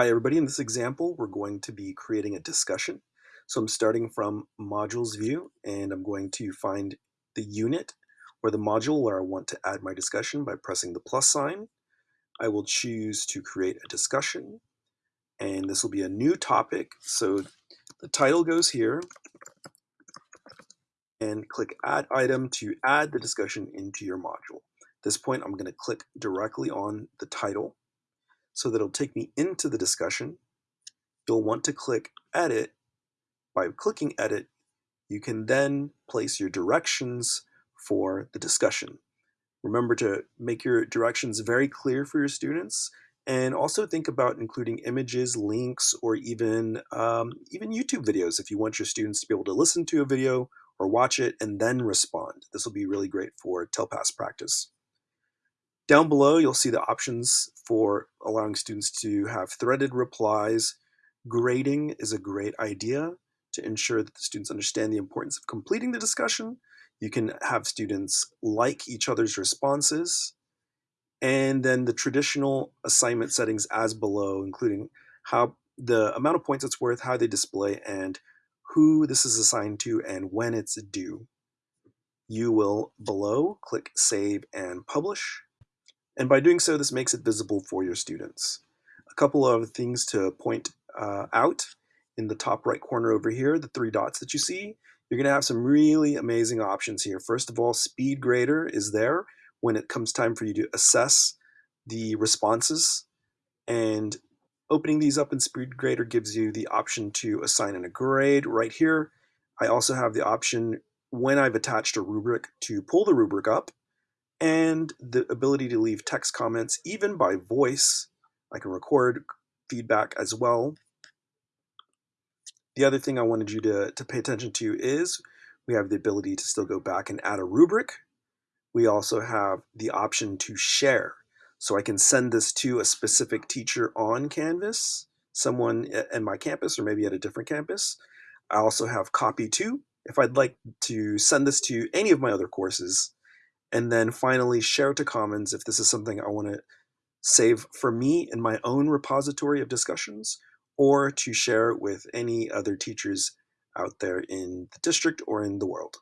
Hi everybody, in this example we're going to be creating a discussion. So I'm starting from modules view and I'm going to find the unit or the module where I want to add my discussion by pressing the plus sign. I will choose to create a discussion and this will be a new topic. So the title goes here and click add item to add the discussion into your module. At this point I'm going to click directly on the title so that it'll take me into the discussion. You'll want to click edit. By clicking edit, you can then place your directions for the discussion. Remember to make your directions very clear for your students and also think about including images, links, or even, um, even YouTube videos if you want your students to be able to listen to a video or watch it and then respond. This will be really great for TELPAS practice. Down below, you'll see the options for allowing students to have threaded replies. Grading is a great idea to ensure that the students understand the importance of completing the discussion. You can have students like each other's responses. And then the traditional assignment settings as below, including how the amount of points it's worth, how they display, and who this is assigned to and when it's due. You will below click Save and Publish. And by doing so, this makes it visible for your students. A couple of things to point uh, out in the top right corner over here, the three dots that you see, you're going to have some really amazing options here. First of all, SpeedGrader is there when it comes time for you to assess the responses. And opening these up in Speed Grader gives you the option to assign in a grade right here. I also have the option when I've attached a rubric to pull the rubric up and the ability to leave text comments even by voice. I can record feedback as well. The other thing I wanted you to, to pay attention to is we have the ability to still go back and add a rubric. We also have the option to share. So I can send this to a specific teacher on Canvas, someone in my campus or maybe at a different campus. I also have copy to. If I'd like to send this to any of my other courses, and then finally share to Commons if this is something I want to save for me in my own repository of discussions or to share with any other teachers out there in the district or in the world.